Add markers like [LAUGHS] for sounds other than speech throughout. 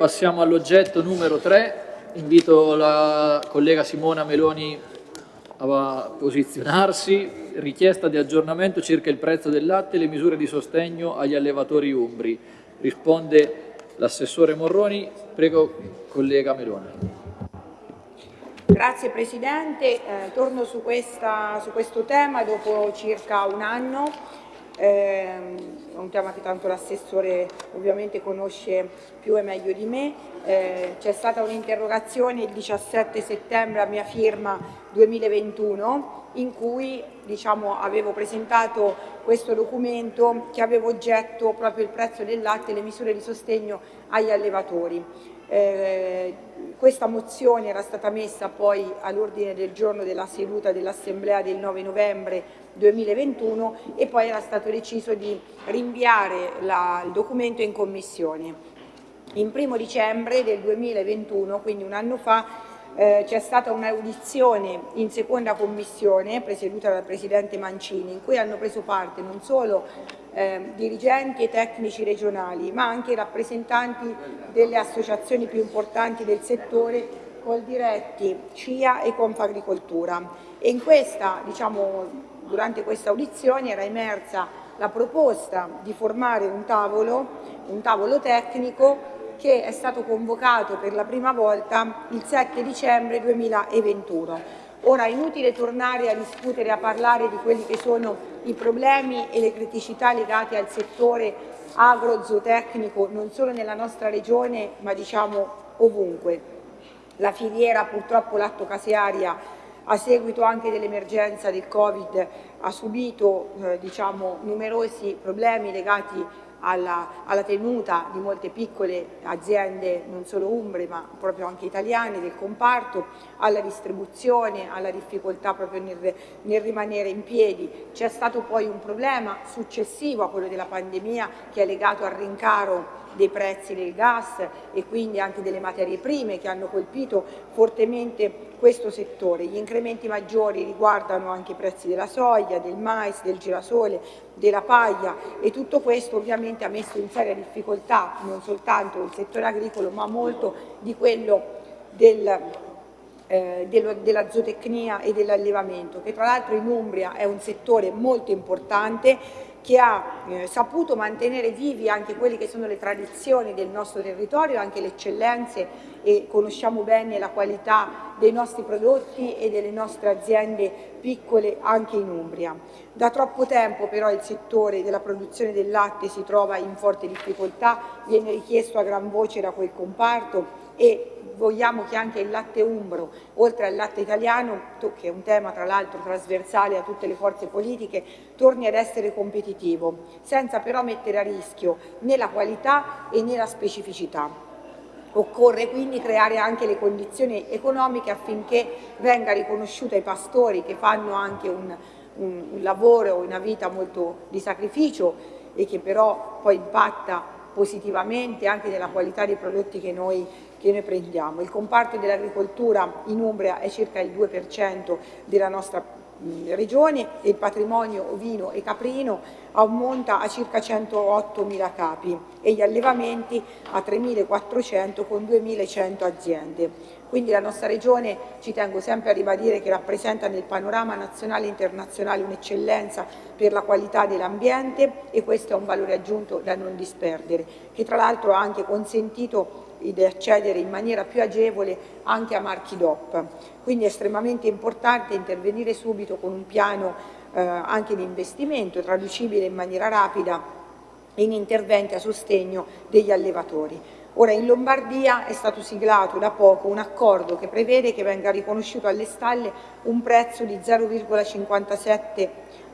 passiamo all'oggetto numero 3. Invito la collega Simona Meloni a posizionarsi. Richiesta di aggiornamento circa il prezzo del latte e le misure di sostegno agli allevatori umbri. Risponde l'assessore Morroni. Prego, collega Meloni. Grazie Presidente, eh, torno su, questa, su, questo tema dopo circa un anno eh, è un tema che tanto l'assessore ovviamente conosce più e meglio di me. Eh, C'è stata un'interrogazione il 17 settembre a mia firma 2021 in cui diciamo, avevo presentato questo documento che aveva oggetto proprio il prezzo del latte e le misure di sostegno agli allevatori. Eh, questa mozione era stata messa poi all'ordine del giorno della seduta dell'Assemblea del 9 novembre 2021 e poi era stato deciso di rinviare la, il documento in commissione. In primo dicembre del 2021, quindi un anno fa, eh, c'è stata un'audizione in seconda commissione presieduta dal Presidente Mancini in cui hanno preso parte non solo eh, dirigenti e tecnici regionali ma anche rappresentanti delle associazioni più importanti del settore Coldiretti, CIA e Confagricoltura e in questa, diciamo, durante questa audizione era emersa la proposta di formare un tavolo, un tavolo tecnico che è stato convocato per la prima volta il 7 dicembre 2021. Ora è inutile tornare a discutere, e a parlare di quelli che sono i problemi e le criticità legate al settore agro-zootecnico non solo nella nostra regione ma diciamo ovunque. La filiera purtroppo lattocasearia a seguito anche dell'emergenza del Covid ha subito eh, diciamo, numerosi problemi legati alla, alla, tenuta di molte piccole aziende, non solo umbre ma proprio anche italiane del comparto, alla distribuzione, alla difficoltà proprio nel, nel rimanere in piedi. C'è stato poi un problema successivo a quello della pandemia che è legato al rincaro dei prezzi del gas e quindi anche delle materie prime che hanno colpito fortemente questo settore. Gli incrementi maggiori riguardano anche i prezzi della soia, del mais, del girasole, della paglia e tutto questo ovviamente ha messo in seria difficoltà non soltanto il settore agricolo ma molto di quello del, eh, della zootecnia e dell'allevamento che tra l'altro in Umbria è un settore molto importante che ha eh, saputo mantenere vivi anche quelle che sono le tradizioni del nostro territorio, anche le eccellenze e conosciamo bene la qualità dei nostri prodotti e delle nostre aziende piccole anche in Umbria. Da troppo tempo però il settore della produzione del latte si trova in forte difficoltà, viene richiesto a gran voce da quel comparto e vogliamo che anche il latte umbro, oltre al latte italiano, che è un tema tra l'altro trasversale a tutte le forze politiche, torni ad essere competitivo, senza però mettere a rischio né la qualità e né la specificità. Occorre quindi creare anche le condizioni economiche affinché venga riconosciuta ai pastori che fanno anche un, un, un lavoro, una vita molto di sacrificio e che però poi impatta positivamente anche nella qualità dei prodotti che noi, che noi prendiamo. Il comparto dell'agricoltura in Umbria è circa il 2% della nostra regione e il patrimonio ovino e caprino ammonta a circa 108.000 capi e gli allevamenti a 3.400 con 2.100 aziende. Quindi la nostra regione, ci tengo sempre a ribadire, che rappresenta nel panorama nazionale e internazionale un'eccellenza per la qualità dell'ambiente e questo è un valore aggiunto da non disperdere, che tra l'altro ha anche consentito di accedere in maniera più agevole anche a marchi DOP. Quindi è estremamente importante intervenire subito con un piano eh, anche di investimento traducibile in maniera rapida in interventi a sostegno degli allevatori. Ora in Lombardia è stato siglato da poco un accordo che prevede che venga riconosciuto alle stalle un prezzo di 0,57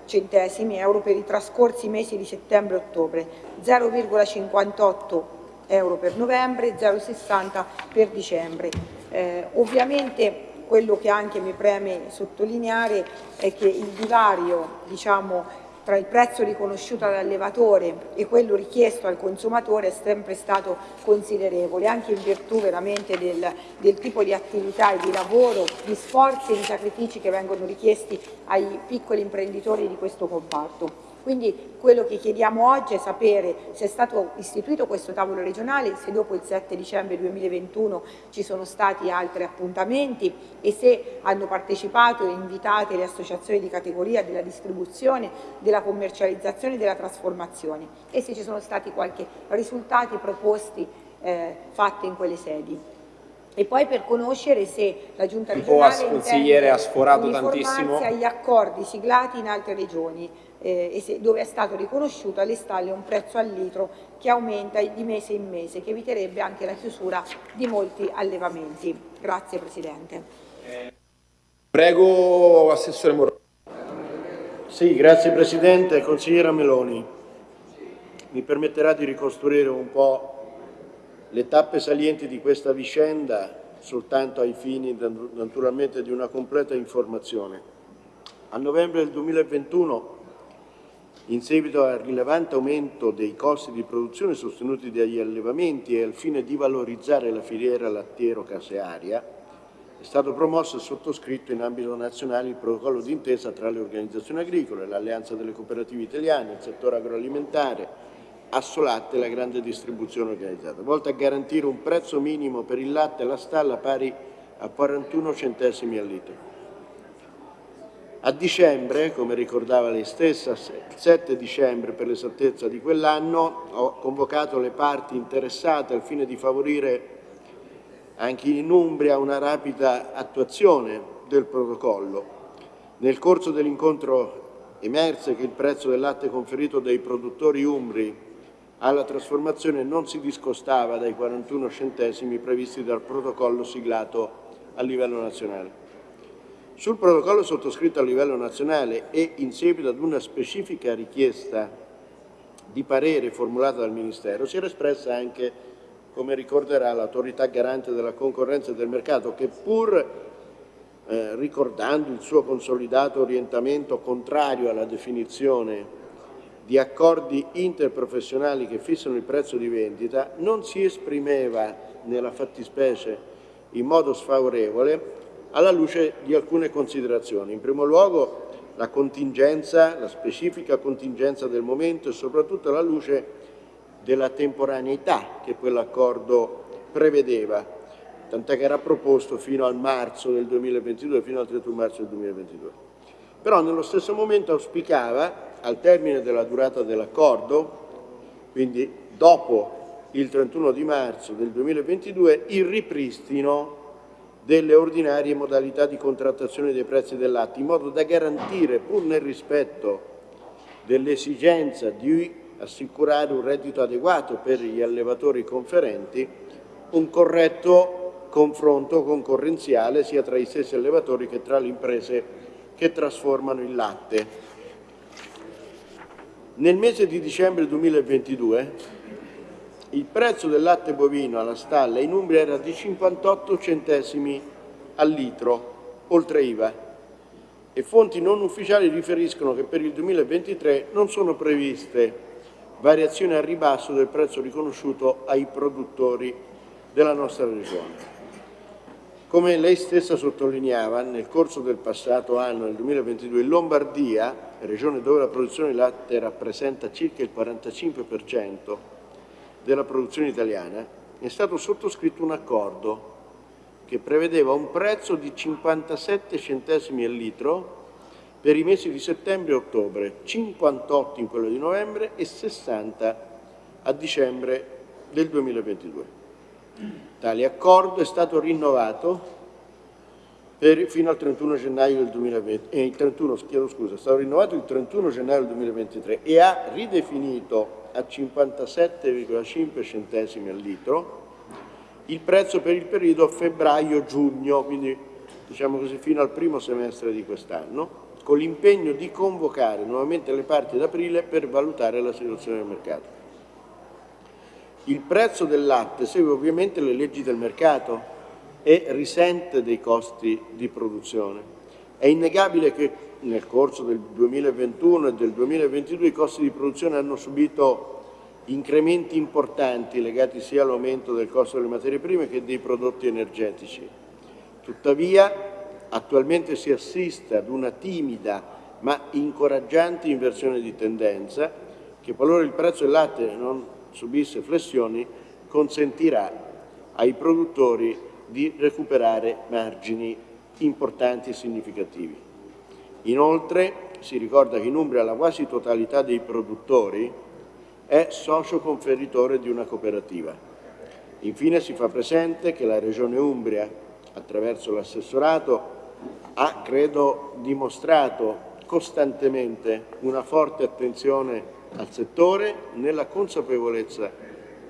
centesimi euro per i trascorsi mesi di settembre e ottobre, 0,58 euro per novembre e 0,60 per dicembre. Eh, ovviamente quello che anche mi preme sottolineare è che il divario diciamo, tra il prezzo riconosciuto all'allevatore e quello richiesto al consumatore è sempre stato considerevole, anche in virtù veramente del, del tipo di attività e di lavoro, di sforzi e di sacrifici che vengono richiesti ai piccoli imprenditori di questo comparto. Quindi quello che chiediamo oggi è sapere se è stato istituito questo tavolo regionale, se dopo il 7 dicembre 2021 ci sono stati altri appuntamenti e se hanno partecipato e invitate le associazioni di categoria della distribuzione, della commercializzazione e della trasformazione e se ci sono stati qualche risultati proposti eh, fatti in quelle sedi. E poi per conoscere se la Giunta regionale ha sforato tantissimo. agli accordi siglati in altre regioni eh, dove è stato riconosciuto alle stalle un prezzo al litro che aumenta di mese in mese, che eviterebbe anche la chiusura di molti allevamenti. Grazie Presidente. Prego Assessore Moroni. Sì, grazie Presidente. Consigliera Meloni, mi permetterà di ricostruire un po' le tappe salienti di questa vicenda soltanto ai fini naturalmente di una completa informazione. A novembre del 2021, in seguito al rilevante aumento dei costi di produzione sostenuti dagli allevamenti e al fine di valorizzare la filiera lattiero-casearia, è stato promosso e sottoscritto in ambito nazionale il protocollo d'intesa tra le organizzazioni agricole, l'Alleanza delle Cooperative Italiane, il settore agroalimentare, Assolatte e la grande distribuzione organizzata, volta a garantire un prezzo minimo per il latte e la stalla pari a 41 centesimi al litro. A dicembre, come ricordava lei stessa, il 7 dicembre per l'esattezza di quell'anno, ho convocato le parti interessate al fine di favorire anche in Umbria una rapida attuazione del protocollo. Nel corso dell'incontro emerse che il prezzo del latte conferito dai produttori umbri alla trasformazione non si discostava dai 41 centesimi previsti dal protocollo siglato a livello nazionale. Sul protocollo sottoscritto a livello nazionale e in seguito ad una specifica richiesta di parere formulata dal Ministero si era espressa anche, come ricorderà, l'autorità garante della concorrenza e del mercato che pur eh, ricordando il suo consolidato orientamento contrario alla definizione di accordi interprofessionali che fissano il prezzo di vendita non si esprimeva nella fattispecie in modo sfavorevole alla luce di alcune considerazioni. In primo luogo la contingenza, la specifica contingenza del momento e soprattutto alla luce della temporaneità che quell'accordo prevedeva, tant'è che era proposto fino al marzo del 2022, fino al 31 marzo del 2022. Però nello stesso momento auspicava al termine della durata dell'accordo, quindi dopo il 31 di marzo del 2022, il ripristino delle ordinarie modalità di contrattazione dei prezzi del latte, in modo da garantire, pur nel rispetto dell'esigenza di assicurare un reddito adeguato per gli allevatori conferenti, un corretto confronto concorrenziale sia tra i stessi allevatori che tra le imprese che trasformano il latte. Nel mese di dicembre 2022 il prezzo del latte bovino alla stalla in Umbria era di 58 centesimi al litro, oltre IVA, e fonti non ufficiali riferiscono che per il 2023 non sono previste variazioni a ribasso del prezzo riconosciuto ai produttori della nostra regione. Come lei stessa sottolineava, nel corso del passato anno, nel 2022, in Lombardia, regione dove la produzione di latte rappresenta circa il 45% della produzione italiana, è stato sottoscritto un accordo che prevedeva un prezzo di 57 centesimi al litro per i mesi di settembre e ottobre, 58 in quello di novembre e 60 a dicembre del 2022. Tale accordo è stato rinnovato per, fino al 31 gennaio del 2020, eh, il 31, chiedo scusa, è stato rinnovato il 31 gennaio del 2023 e ha ridefinito a 57,5 centesimi al litro il prezzo per il periodo febbraio-giugno, quindi diciamo così fino al primo semestre di quest'anno, con l'impegno di convocare nuovamente le parti ad aprile per valutare la situazione del mercato. Il prezzo del latte segue ovviamente le leggi del mercato e risente dei costi di produzione. È innegabile che nel corso del 2021 e del 2022 i costi di produzione hanno subito incrementi importanti legati sia all'aumento del costo delle materie prime che dei prodotti energetici. Tuttavia attualmente si assiste ad una timida ma incoraggianti inversione di tendenza che qualora il prezzo del latte non subisse flessioni consentirà ai produttori di recuperare margini importanti e significativi. Inoltre si ricorda che in Umbria la quasi totalità dei produttori è socio conferitore di una cooperativa. Infine si fa presente che la Regione Umbria, attraverso l'assessorato, ha, credo, dimostrato costantemente una forte attenzione al settore nella consapevolezza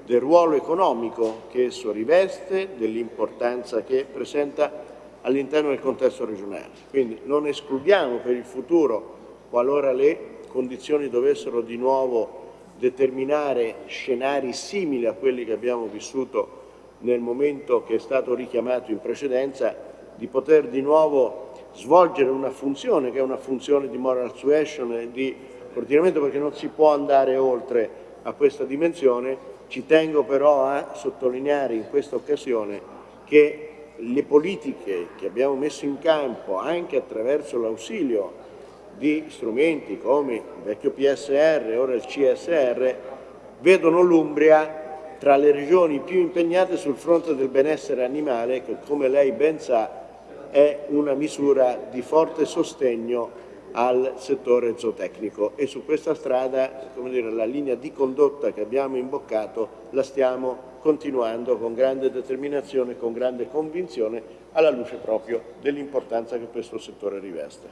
del ruolo economico che esso riveste, dell'importanza che presenta all'interno del contesto regionale. Quindi non escludiamo per il futuro, qualora le condizioni dovessero di nuovo determinare scenari simili a quelli che abbiamo vissuto nel momento che è stato richiamato in precedenza, di poter di nuovo svolgere una funzione che è una funzione di moral suasion e di coordinamento perché non si può andare oltre a questa dimensione. Ci tengo però a sottolineare in questa occasione che le politiche che abbiamo messo in campo anche attraverso l'ausilio di strumenti come il vecchio PSR ora il CSR vedono l'Umbria tra le regioni più impegnate sul fronte del benessere animale che come lei ben sa è una misura di forte sostegno al settore zootecnico. E su questa strada dire, la linea di condotta che abbiamo imboccato la stiamo continuando con grande determinazione e con grande convinzione alla luce proprio dell'importanza che questo settore riveste.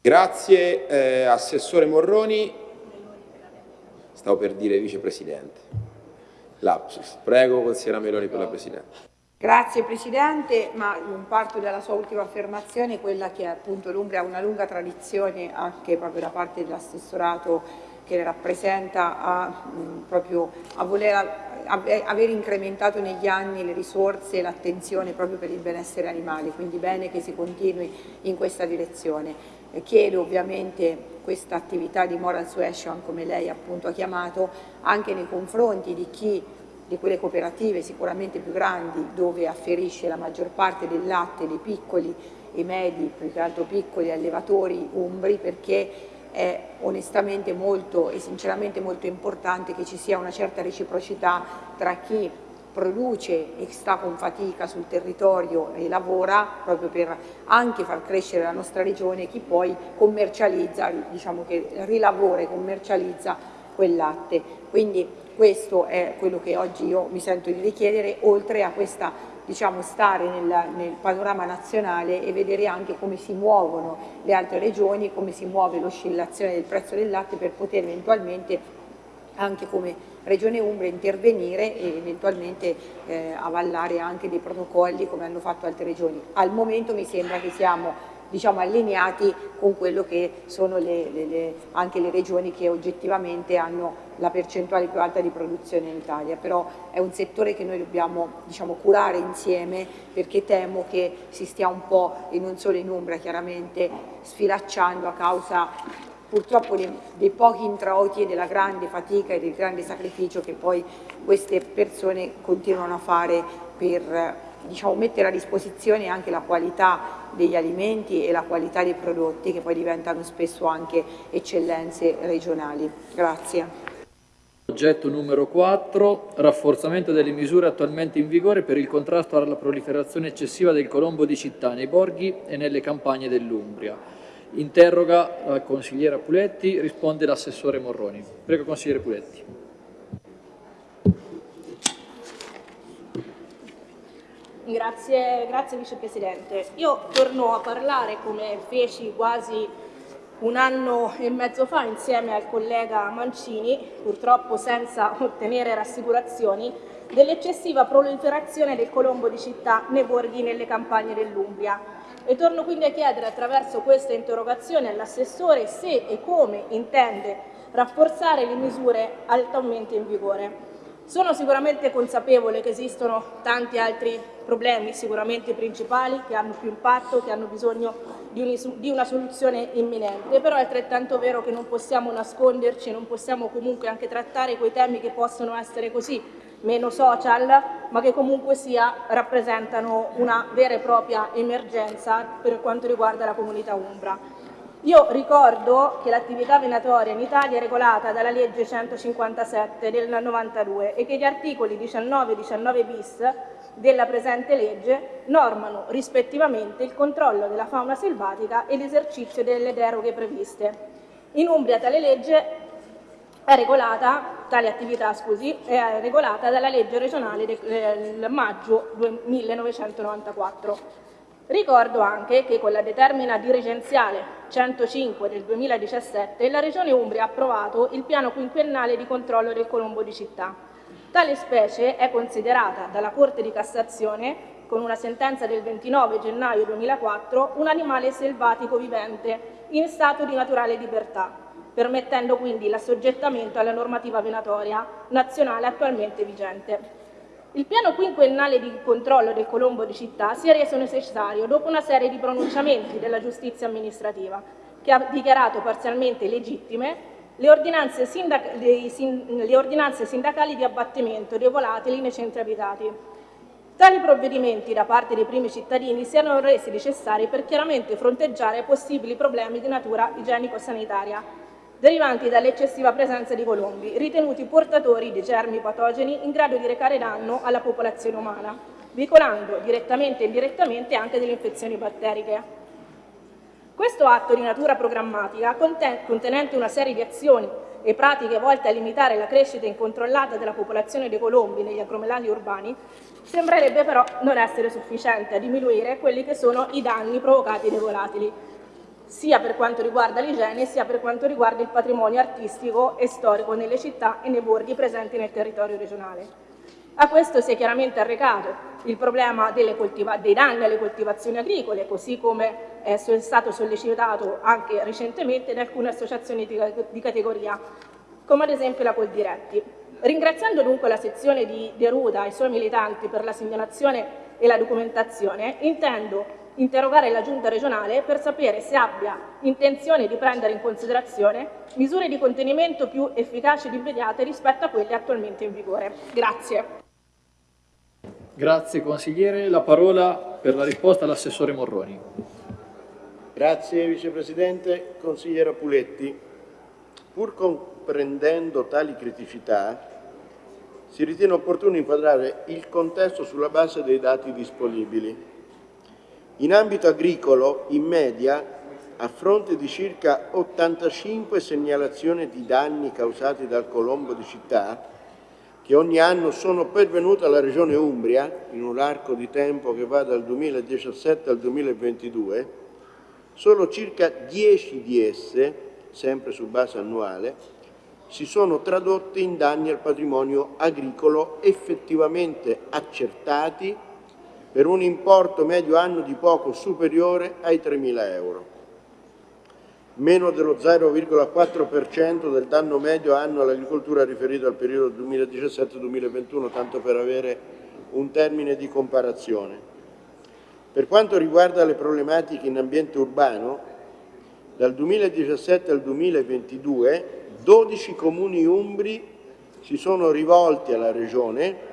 Grazie eh, Assessore Morroni, stavo per dire Vicepresidente. Lapsus. Prego consigliera Meloni per la Presidente. Grazie Presidente, ma parto dalla sua ultima affermazione, quella che appunto l'Umbria ha una lunga tradizione anche proprio da parte dell'assessorato che rappresenta a, mh, proprio a voler aver incrementato negli anni le risorse e l'attenzione proprio per il benessere animale, quindi bene che si continui in questa direzione. Eh, chiedo ovviamente questa attività di moral suasion, come lei appunto ha chiamato, anche nei confronti di chi di quelle cooperative sicuramente più grandi dove afferisce la maggior parte del latte dei piccoli e medi, più che altro piccoli allevatori umbri perché è onestamente molto e sinceramente molto importante che ci sia una certa reciprocità tra chi produce e sta con fatica sul territorio e lavora proprio per anche far crescere la nostra regione e chi poi commercializza, diciamo che rilavora e commercializza quel latte. Quindi questo è quello che oggi io mi sento di richiedere, oltre a questa diciamo, stare nel, nel, panorama nazionale e vedere anche come si muovono le altre regioni, come si muove l'oscillazione del prezzo del latte per poter eventualmente anche come Regione Umbria intervenire e eventualmente eh, avallare anche dei protocolli come hanno fatto altre regioni. Al momento mi sembra che siamo diciamo, allineati con quello che sono le, le, le, anche le regioni che oggettivamente hanno la percentuale più alta di produzione in Italia, però è un settore che noi dobbiamo diciamo, curare insieme perché temo che si stia un po', e non solo in Umbria chiaramente, sfilacciando a causa purtroppo dei, dei pochi introiti e della grande fatica e del grande sacrificio che poi queste persone continuano a fare per diciamo, mettere a disposizione anche la qualità degli alimenti e la qualità dei prodotti che poi diventano spesso anche eccellenze regionali. Grazie. Oggetto numero 4, rafforzamento delle misure attualmente in vigore per il contrasto alla proliferazione eccessiva del colombo di città nei borghi e nelle campagne dell'Umbria. Interroga la consigliera Puletti, risponde l'assessore Morroni. Prego consigliere Puletti. Grazie, grazie Vicepresidente. Io torno a parlare, come feci quasi un anno e mezzo fa insieme al collega Mancini, purtroppo senza ottenere rassicurazioni, dell'eccessiva proliferazione del colombo di città nei borghi nelle campagne dell'Umbria. E torno quindi a chiedere attraverso questa interrogazione all'assessore se e come intende rafforzare le misure altamente in vigore. Sono sicuramente consapevole che esistono tanti altri problemi, sicuramente principali, che hanno più impatto, che hanno bisogno di, una soluzione imminente, però è altrettanto vero che non possiamo nasconderci, non possiamo comunque anche trattare quei temi che possono essere così meno social, ma che comunque sia rappresentano una vera e propria emergenza per quanto riguarda la comunità umbra. Io ricordo che l'attività venatoria in Italia è regolata dalla legge 157 del 92 e che gli articoli 19 e 19 bis della presente legge normano rispettivamente il controllo della fauna selvatica e l'esercizio delle deroghe previste. In Umbria tale legge è regolata, tale attività scusi, è regolata dalla legge regionale del maggio 1994. Ricordo anche che con la determina dirigenziale 105 del 2017 la Regione Umbria ha approvato il piano quinquennale di controllo del colombo di città. Tale specie è considerata dalla Corte di Cassazione, con una sentenza del 29 gennaio 2004, un animale selvatico vivente in stato di naturale libertà, permettendo quindi l'assoggettamento alla normativa venatoria nazionale attualmente vigente. Il piano quinquennale di controllo del Colombo di città si è reso necessario dopo una serie di pronunciamenti della giustizia amministrativa, che ha dichiarato parzialmente legittime le ordinanze, sindac le ordinanze sindacali di abbattimento dei volatili nei centri abitati. Tali provvedimenti da parte dei primi cittadini si erano resi necessari per chiaramente fronteggiare possibili problemi di natura igienico-sanitaria derivanti dall'eccessiva presenza di colombi, ritenuti portatori di germi patogeni in grado di recare danno alla popolazione umana, veicolando direttamente e indirettamente anche delle infezioni batteriche. Questo atto di natura programmatica, contenente una serie di azioni e pratiche volte a limitare la crescita incontrollata della popolazione dei colombi negli aglomerati urbani, sembrerebbe però non essere sufficiente a diminuire quelli che sono i danni provocati dai volatili, sia per quanto riguarda l'igiene sia per quanto riguarda il patrimonio artistico e storico nelle città e nei borghi presenti nel territorio regionale. A questo si è chiaramente arrecato il problema dei danni alle coltivazioni agricole, così come è stato sollecitato anche recentemente da alcune associazioni di categoria, come ad esempio la Coldiretti. Ringraziando dunque la sezione di Deruda e i suoi militanti per la segnalazione e la documentazione, intendo interrogare la Giunta regionale per sapere se abbia intenzione di prendere in considerazione misure di contenimento più efficaci ed immediate rispetto a quelle attualmente in vigore. Grazie. Grazie consigliere. La parola per la risposta all'assessore Morroni. Grazie Vicepresidente. Consigliera Puletti, pur comprendendo tali criticità, si ritiene opportuno inquadrare il contesto sulla base dei dati disponibili in ambito agricolo, in media, a fronte di circa 85 segnalazioni di danni causati dal colombo di città, che ogni anno sono pervenute alla Regione Umbria, in un arco di tempo che va dal 2017 al 2022, solo circa 10 di esse, sempre su base annuale, si sono tradotte in danni al patrimonio agricolo effettivamente accertati per un importo medio anno di poco superiore ai 3.000 euro, meno dello 0,4% del danno medio anno all'agricoltura riferito al periodo 2017-2021, tanto per avere un termine di comparazione. Per quanto riguarda le problematiche in ambiente urbano, dal 2017 al 2022 12 comuni umbri si sono rivolti alla Regione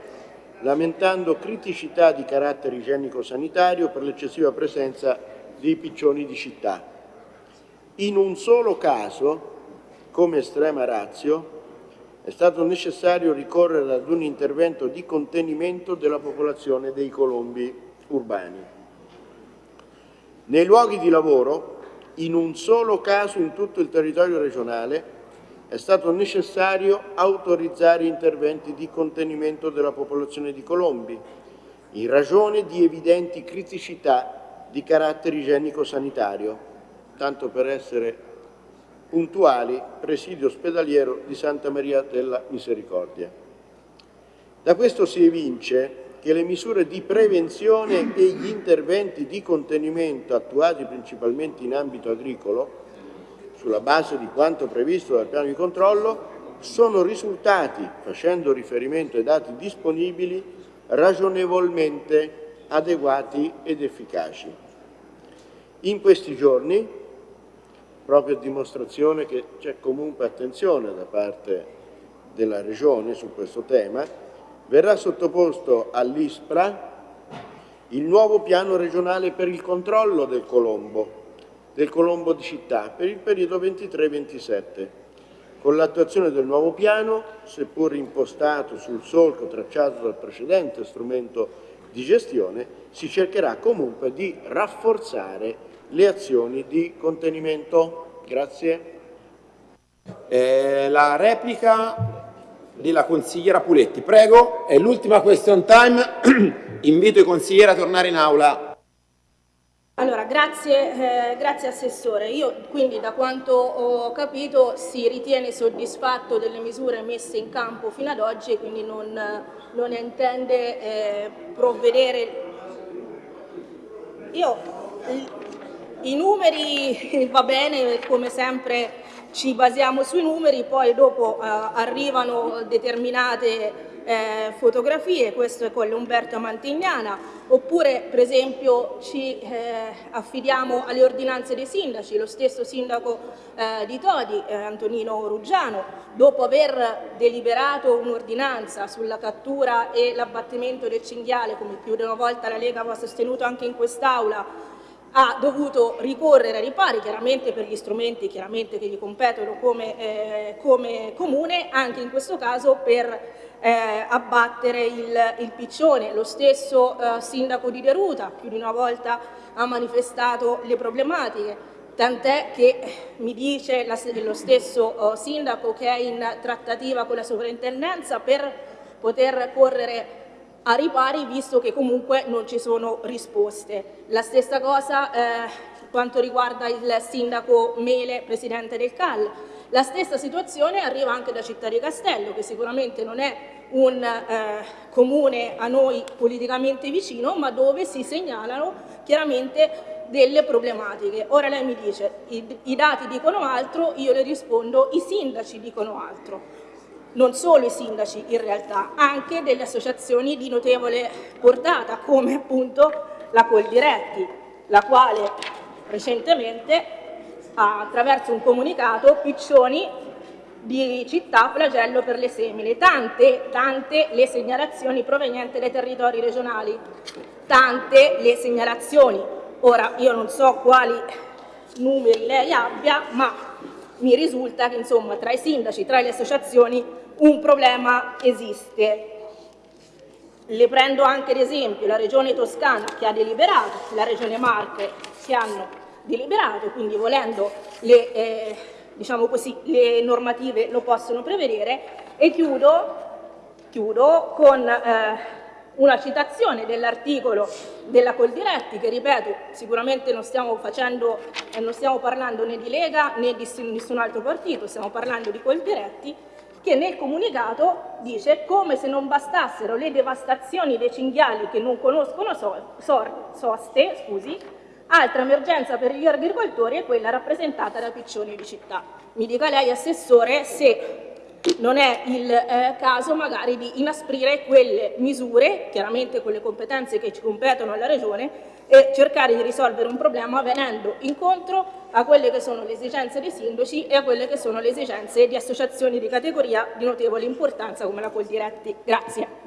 lamentando criticità di carattere igienico-sanitario per l'eccessiva presenza di piccioni di città. In un solo caso, come estrema razio, è stato necessario ricorrere ad un intervento di contenimento della popolazione dei colombi urbani. Nei luoghi di lavoro, in un solo caso in tutto il territorio regionale, è stato necessario autorizzare interventi di contenimento della popolazione di colombi, in ragione di evidenti criticità di carattere igienico-sanitario, tanto per essere puntuali, presidio ospedaliero di Santa Maria della Misericordia. Da questo si evince che le misure di prevenzione e gli interventi di contenimento attuati principalmente in ambito agricolo sulla base di quanto previsto dal piano di controllo, sono risultati, facendo riferimento ai dati disponibili, ragionevolmente adeguati ed efficaci. In questi giorni, proprio a dimostrazione che c'è comunque attenzione da parte della Regione su questo tema, verrà sottoposto all'ISPRA il nuovo piano regionale per il controllo del Colombo, del Colombo di città per il periodo 23-27. Con l'attuazione del nuovo piano, seppur impostato sul solco tracciato dal precedente strumento di gestione, si cercherà comunque di rafforzare le azioni di contenimento. Grazie. Eh, la replica della consigliera Puletti. Prego, è l'ultima question time. [CLEARS THROAT] Invito i consiglieri a tornare in aula. Allora, grazie, eh, grazie Assessore. Io quindi da quanto ho capito si ritiene soddisfatto delle misure messe in campo fino ad oggi e quindi non, non intende eh, provvedere. Io i numeri [LAUGHS] va bene, come sempre ci basiamo sui numeri, poi dopo eh, arrivano determinate eh, fotografie, questo è con l'Umberto Mantignana, oppure per esempio ci eh, affidiamo alle ordinanze dei sindaci, lo stesso sindaco eh, di Todi, eh, Antonino Ruggiano, dopo aver deliberato un'ordinanza sulla cattura e l'abbattimento del cinghiale, come più di una volta la Lega aveva sostenuto anche in quest'Aula, ha dovuto ricorrere ai ripari, chiaramente per gli strumenti che gli competono come, eh, come comune, anche in questo caso per eh, abbattere il, il, piccione. Lo stesso eh, sindaco di Deruta più di una volta ha manifestato le problematiche, tant'è che mi dice la, lo stesso eh, sindaco che è in trattativa con la sovrintendenza per poter correre a ripari visto che comunque non ci sono risposte. La stessa cosa eh, quanto riguarda il sindaco Mele, presidente del CAL. La stessa situazione arriva anche da Città di Castello, che sicuramente non è un eh, comune a noi politicamente vicino, ma dove si segnalano chiaramente delle problematiche. Ora lei mi dice, i, i dati dicono altro, io le rispondo, i sindaci dicono altro non solo i sindaci in realtà, anche delle associazioni di notevole portata, come appunto la Coldiretti, la quale recentemente attraverso un comunicato piccioni di città flagello per le semine, tante, tante le segnalazioni provenienti dai territori regionali, tante le segnalazioni. Ora io non so quali numeri lei abbia, ma mi risulta che insomma tra i sindaci, tra le associazioni un problema esiste. Le prendo anche ad esempio la Regione Toscana che ha deliberato, la Regione Marche che hanno deliberato, quindi volendo le, eh, diciamo così, le normative lo possono prevedere. E chiudo, chiudo con eh, una citazione dell'articolo della Coldiretti che ripeto sicuramente non stiamo, facendo, eh, non stiamo parlando né di Lega né di nessun altro partito, stiamo parlando di Coldiretti che nel comunicato dice come se non bastassero le devastazioni dei cinghiali che non conoscono so, so, soste, scusi, altra emergenza per gli agricoltori è quella rappresentata da piccioni di città. Mi dica lei, Assessore, se non è il eh, caso magari di inasprire quelle misure, chiaramente con le competenze che ci competono alla Regione, e cercare di risolvere un problema venendo incontro a quelle che sono le esigenze dei sindaci e a quelle che sono le esigenze di associazioni di categoria di notevole importanza come la Coldiretti. Grazie.